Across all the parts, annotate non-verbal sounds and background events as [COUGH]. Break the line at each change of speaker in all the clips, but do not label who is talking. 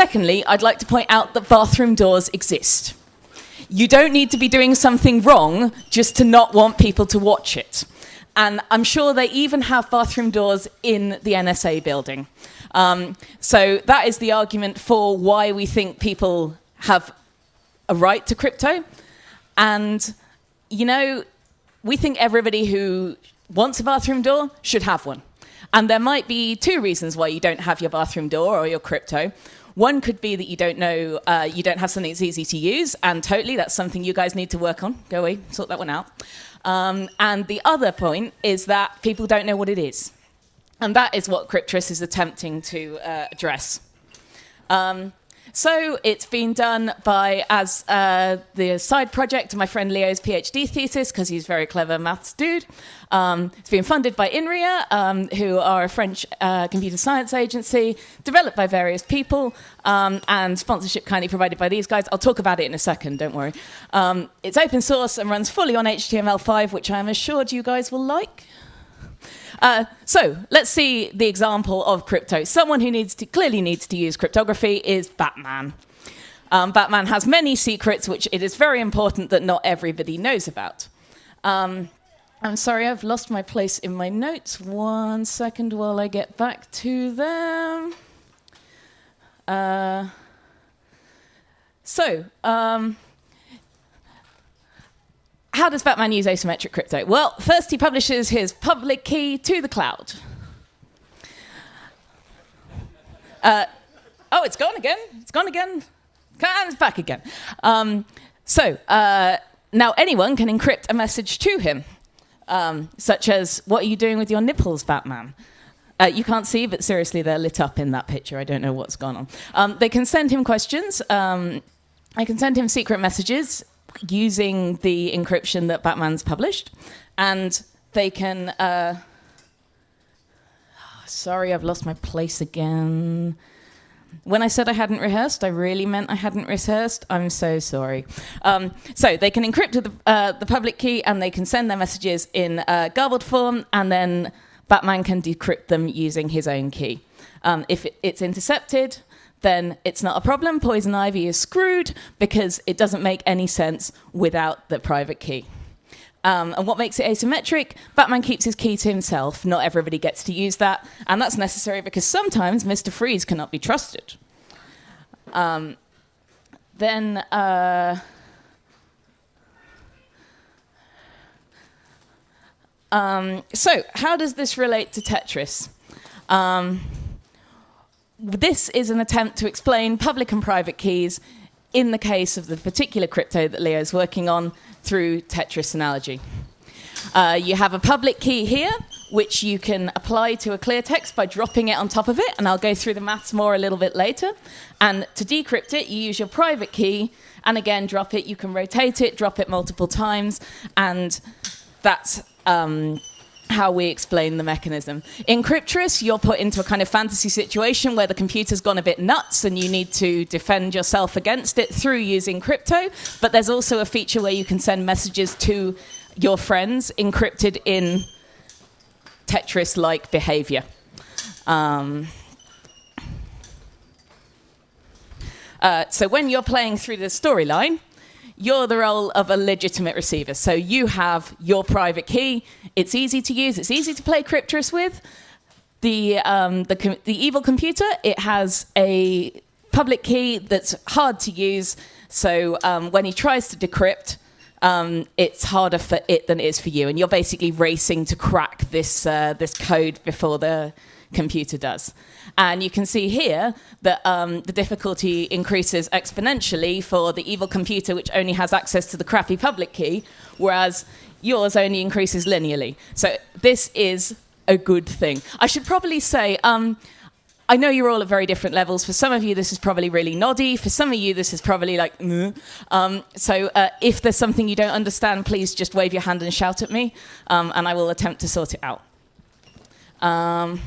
Secondly, I'd like to point out that bathroom doors exist. You don't need to be doing something wrong just to not want people to watch it. And I'm sure they even have bathroom doors in the NSA building. Um, so that is the argument for why we think people have a right to crypto. And, you know, we think everybody who wants a bathroom door should have one. And there might be two reasons why you don't have your bathroom door or your crypto. One could be that you don't know, uh, you don't have something that's easy to use, and totally that's something you guys need to work on. Go away, sort that one out. Um, and the other point is that people don't know what it is. And that is what Cryptris is attempting to uh, address. Um, so it's been done by, as uh, the side project of my friend Leo's PhD thesis, because he's a very clever maths dude. Um, it's been funded by INRIA, um, who are a French uh, computer science agency, developed by various people, um, and sponsorship kindly provided by these guys. I'll talk about it in a second, don't worry. Um, it's open source and runs fully on HTML5, which I'm assured you guys will like. Uh, so let's see the example of crypto. Someone who needs to, clearly needs to use cryptography is Batman. Um, Batman has many secrets, which it is very important that not everybody knows about. Um, I'm sorry, I've lost my place in my notes. One second while I get back to them. Uh, so, um, how does Batman use asymmetric crypto? Well, first he publishes his public key to the cloud. Uh, oh, it's gone again. It's gone again. And it's back again. Um, so uh, now anyone can encrypt a message to him, um, such as, what are you doing with your nipples, Batman? Uh, you can't see, but seriously, they're lit up in that picture. I don't know what's gone on. Um, they can send him questions. Um, I can send him secret messages using the encryption that Batman's published, and they can. Uh, sorry, I've lost my place again. When I said I hadn't rehearsed, I really meant I hadn't rehearsed. I'm so sorry. Um, so they can encrypt the, uh, the, public key and they can send their messages in uh, garbled form, and then Batman can decrypt them using his own key. Um, if it's intercepted, then it's not a problem. Poison Ivy is screwed because it doesn't make any sense without the private key. Um, and what makes it asymmetric? Batman keeps his key to himself. Not everybody gets to use that. And that's necessary because sometimes Mr. Freeze cannot be trusted. Um, then. Uh, um, so, how does this relate to Tetris? This is an attempt to explain public and private keys in the case of the particular crypto that Leo is working on through Tetris analogy. Uh, you have a public key here, which you can apply to a clear text by dropping it on top of it, and I'll go through the maths more a little bit later. And to decrypt it, you use your private key, and again, drop it. You can rotate it, drop it multiple times, and that's um, how we explain the mechanism. In Cryptris, you're put into a kind of fantasy situation where the computer's gone a bit nuts and you need to defend yourself against it through using crypto. But there's also a feature where you can send messages to your friends encrypted in Tetris like behavior. Um, uh, so when you're playing through the storyline, you're the role of a legitimate receiver. So you have your private key. It's easy to use. It's easy to play Cryptris with. The, um, the, the evil computer, it has a public key that's hard to use. So um, when he tries to decrypt, um, it's harder for it than it is for you. And you're basically racing to crack this, uh, this code before the computer does. And you can see here that um, the difficulty increases exponentially for the evil computer, which only has access to the crappy public key, whereas yours only increases linearly. So this is a good thing. I should probably say, um, I know you're all at very different levels. For some of you, this is probably really noddy. For some of you, this is probably like, um, so uh, if there's something you don't understand, please just wave your hand and shout at me, um, and I will attempt to sort it out. Um,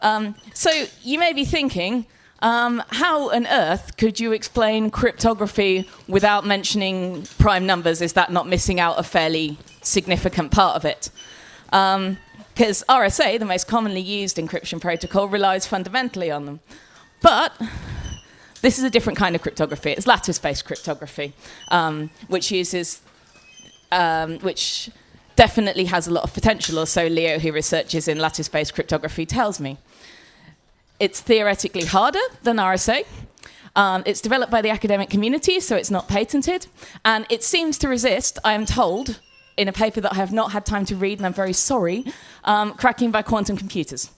Um, so you may be thinking, um, how on earth could you explain cryptography without mentioning prime numbers? Is that not missing out a fairly significant part of it? Um, because RSA, the most commonly used encryption protocol, relies fundamentally on them. But this is a different kind of cryptography. It's lattice-based cryptography, um, which uses, um, which definitely has a lot of potential, or so Leo, who researches in lattice-based cryptography, tells me. It's theoretically harder than RSA. Um, it's developed by the academic community, so it's not patented. And it seems to resist, I am told, in a paper that I have not had time to read, and I'm very sorry, um, cracking by quantum computers.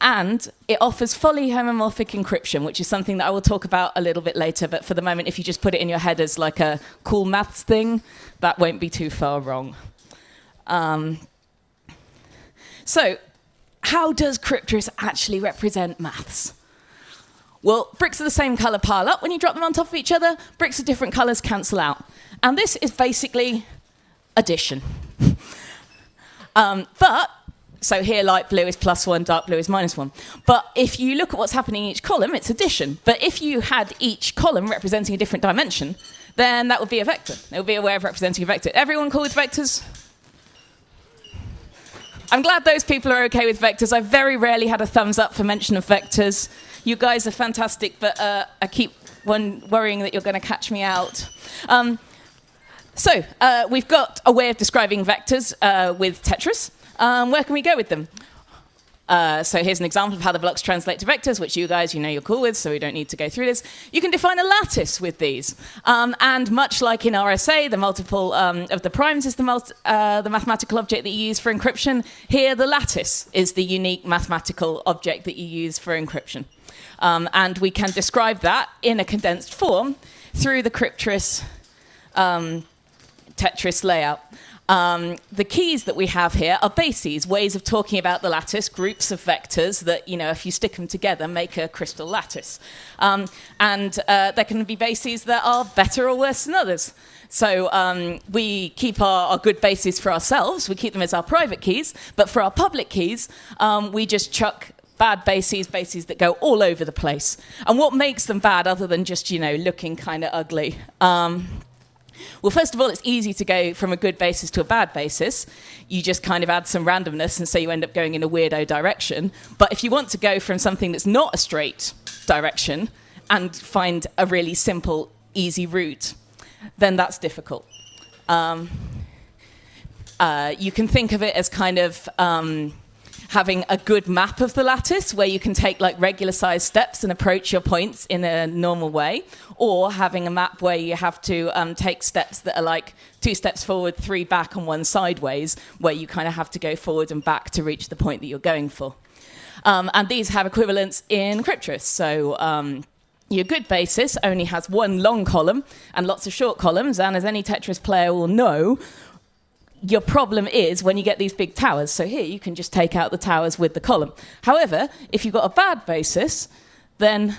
And it offers fully homomorphic encryption, which is something that I will talk about a little bit later. But for the moment, if you just put it in your head as like a cool maths thing, that won't be too far wrong. Um, so, how does Cryptris actually represent maths? Well, bricks of the same color pile up when you drop them on top of each other. Bricks of different colors cancel out. And this is basically addition. [LAUGHS] um, but, so here light blue is plus one, dark blue is minus one. But if you look at what's happening in each column, it's addition. But if you had each column representing a different dimension, then that would be a vector. It would be a way of representing a vector. Everyone cool with vectors? I'm glad those people are okay with vectors. I've very rarely had a thumbs up for mention of vectors. You guys are fantastic, but uh, I keep worrying that you're going to catch me out. Um, so uh, we've got a way of describing vectors uh, with Tetris. Um, where can we go with them? Uh, so here's an example of how the blocks translate to vectors, which you guys, you know you're cool with, so we don't need to go through this. You can define a lattice with these. Um, and much like in RSA, the multiple um, of the primes is the, uh, the mathematical object that you use for encryption. Here, the lattice is the unique mathematical object that you use for encryption. Um, and we can describe that in a condensed form through the Cryptris um, Tetris layout. Um, the keys that we have here are bases, ways of talking about the lattice, groups of vectors that, you know, if you stick them together, make a crystal lattice. Um, and uh, there can be bases that are better or worse than others. So um, we keep our, our, good bases for ourselves, we keep them as our private keys, but for our public keys, um, we just chuck bad bases, bases that go all over the place. And what makes them bad other than just, you know, looking kind of ugly? Well, first of all, it's easy to go from a good basis to a bad basis. You just kind of add some randomness, and so you end up going in a weirdo direction. But if you want to go from something that's not a straight direction and find a really simple, easy route, then that's difficult. Um, uh, you can think of it as kind of um, having a good map of the lattice where you can take like regular sized steps and approach your points in a normal way, or having a map where you have to um, take steps that are like two steps forward, three back, and one sideways, where you kind of have to go forward and back to reach the point that you're going for. Um, and these have equivalents in Cryptris. So um, your good basis only has one long column and lots of short columns, and as any Tetris player will know, your problem is when you get these big towers. So here you can just take out the towers with the column. However, if you've got a bad basis, then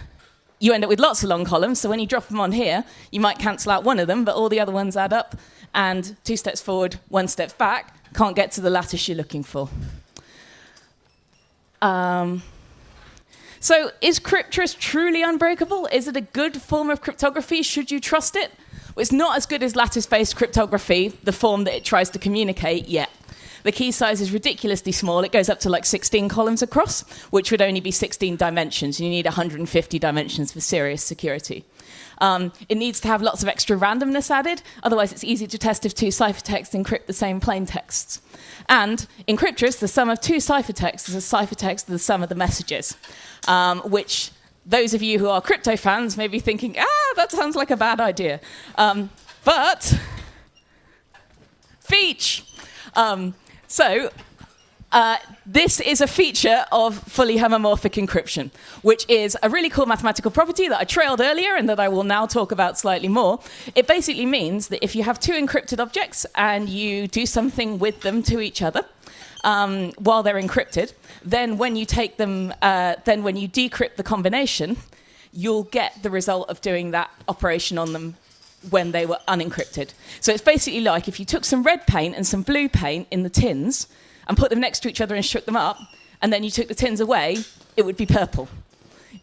you end up with lots of long columns. So when you drop them on here, you might cancel out one of them, but all the other ones add up. And two steps forward, one step back, can't get to the lattice you're looking for. Um, so is Cryptris truly unbreakable? Is it a good form of cryptography? Should you trust it? It's not as good as lattice-based cryptography, the form that it tries to communicate yet. The key size is ridiculously small. It goes up to like 16 columns across, which would only be 16 dimensions. You need 150 dimensions for serious security. Um, it needs to have lots of extra randomness added, otherwise it's easy to test if two ciphertexts encrypt the same plain texts. And in Cryptris, the sum of two ciphertexts is a ciphertext of the sum of the messages, um, which those of you who are crypto fans may be thinking, ah, that sounds like a bad idea. Um, but, Feach. Um, so, uh, this is a feature of fully homomorphic encryption, which is a really cool mathematical property that I trailed earlier and that I will now talk about slightly more. It basically means that if you have two encrypted objects and you do something with them to each other, um, while they're encrypted. Then when you take them, uh, then when you decrypt the combination, you'll get the result of doing that operation on them when they were unencrypted. So it's basically like if you took some red paint and some blue paint in the tins and put them next to each other and shook them up, and then you took the tins away, it would be purple.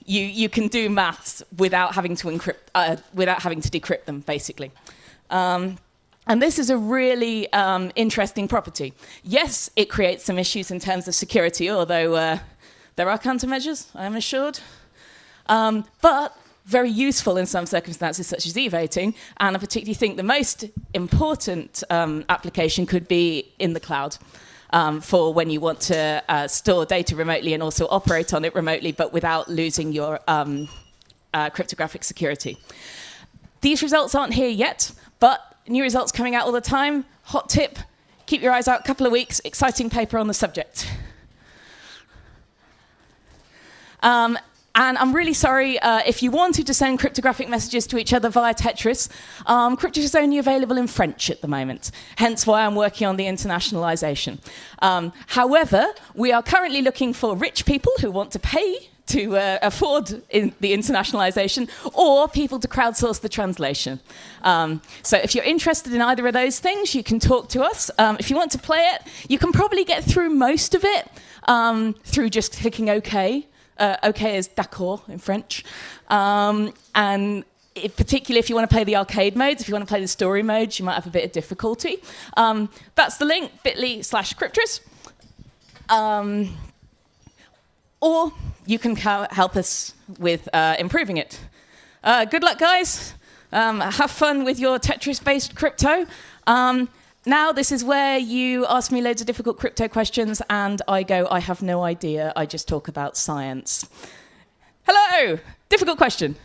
You, you can do maths without having to encrypt, uh, without having to decrypt them, basically. Um, And this is a really um, interesting property. Yes, it creates some issues in terms of security, although uh, there are countermeasures, I am assured. Um, but very useful in some circumstances, such as e-voting, and I particularly think the most important um, application could be in the cloud. Um, for when you want to uh, store data remotely and also operate on it remotely, but without losing your um, uh, cryptographic security. These results aren't here yet, but new results coming out all the time. Hot tip, keep your eyes out, couple of weeks, exciting paper on the subject. Um, and I'm really sorry uh, if you wanted to send cryptographic messages to each other via Tetris. Um, Cryptris is only available in French at the moment, hence why I'm working on the internationalization. Um, however, we are currently looking for rich people who want to pay to uh, afford in the internationalization or people to crowdsource the translation. Um, so if you're interested in either of those things, you can talk to us. Um, if you want to play it, you can probably get through most of it um, through just clicking OK. Uh, OK is d'accord in French. Um, and it, particularly if you want to play the arcade modes, if you want to play the story modes, you might have a bit of difficulty. Um, that's the link, bit.ly slash cryptris. Or you can help us with uh, improving it. Uh, good luck, guys. Um, have fun with your Tetris-based crypto. Um, now this is where you ask me loads of difficult crypto questions and I go, I have no idea, I just talk about science. Hello, difficult question.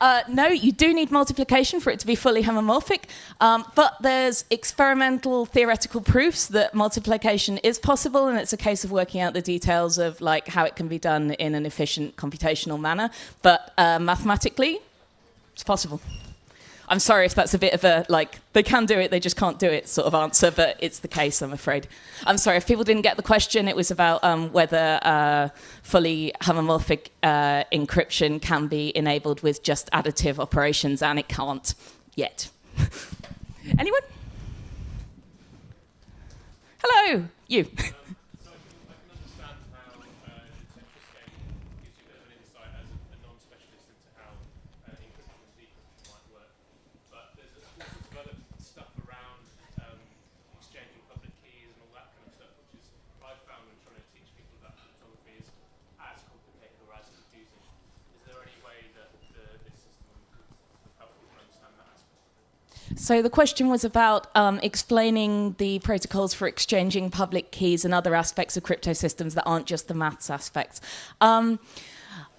Uh, no, you do need multiplication for it to be fully homomorphic, um, but there's experimental theoretical proofs that multiplication is possible, and it's a case of working out the details of like how it can be done in an efficient computational manner. But uh, mathematically, it's possible. I'm sorry if that's a bit of a, like, they can do it, they just can't do it sort of answer, but it's the case, I'm afraid. I'm sorry, if people didn't get the question, it was about um, whether uh, fully homomorphic uh, encryption can be enabled with just additive operations, and it can't yet. [LAUGHS] Anyone? Hello, you. [LAUGHS] So the question was about um, explaining the protocols for exchanging public keys and other aspects of crypto systems that aren't just the maths aspects. Um,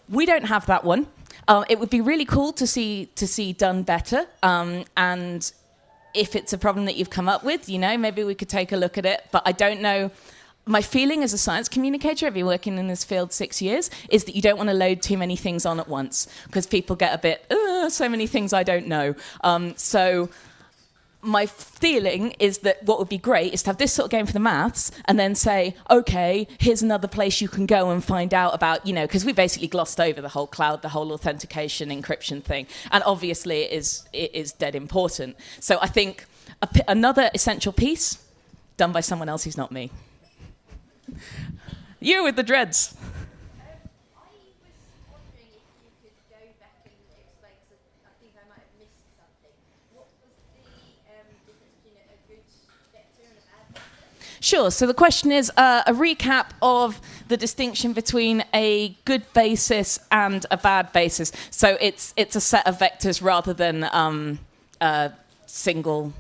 we don't have that one. Uh, it would be really cool to see to see done better. Um, and if it's a problem that you've come up with, you know, maybe we could take a look at it. But I don't know my feeling as a science communicator, I've been working in this field six years, is that you don't want to load too many things on at once because people get a bit, so many things I don't know. Um, so my feeling is that what would be great is to have this sort of game for the maths and then say, okay, here's another place you can go and find out about, you know, because we basically glossed over the whole cloud, the whole authentication encryption thing. And obviously it is, it is dead important. So I think another essential piece done by someone else who's not me. you with the dreads. Sure. So the question is uh, a recap of the distinction between a good basis and a bad basis. So it's it's a set of vectors rather than um, a single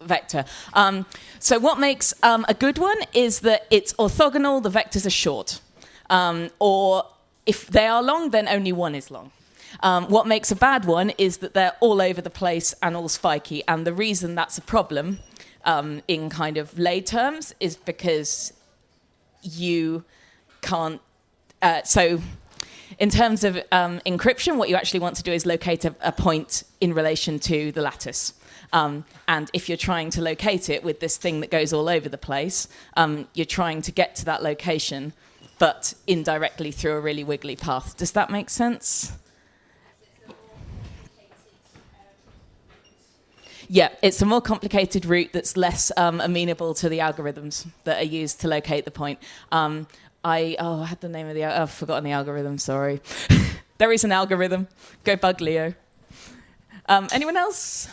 vector. Um, so what makes um, a good one is that it's orthogonal, the vectors are short. Um, or if they are long, then only one is long. Um, what makes a bad one is that they're all over the place and all spiky. And the reason that's a problem um, in kind of lay terms is because you can't. Uh, so, in terms of um, encryption, what you actually want to do is locate a, a point in relation to the lattice. Um, and if you're trying to locate it with this thing that goes all over the place, um, you're trying to get to that location, but indirectly through a really wiggly path. Does that make sense? Yeah, it's a more complicated route that's less um, amenable to the algorithms that are used to locate the point. Um, I oh I had the name of the al- I've forgotten the algorithm. Sorry. [LAUGHS] there is an algorithm. Go bug Leo. Um, anyone else?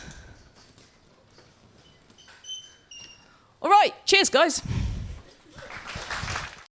All right. Cheers, guys.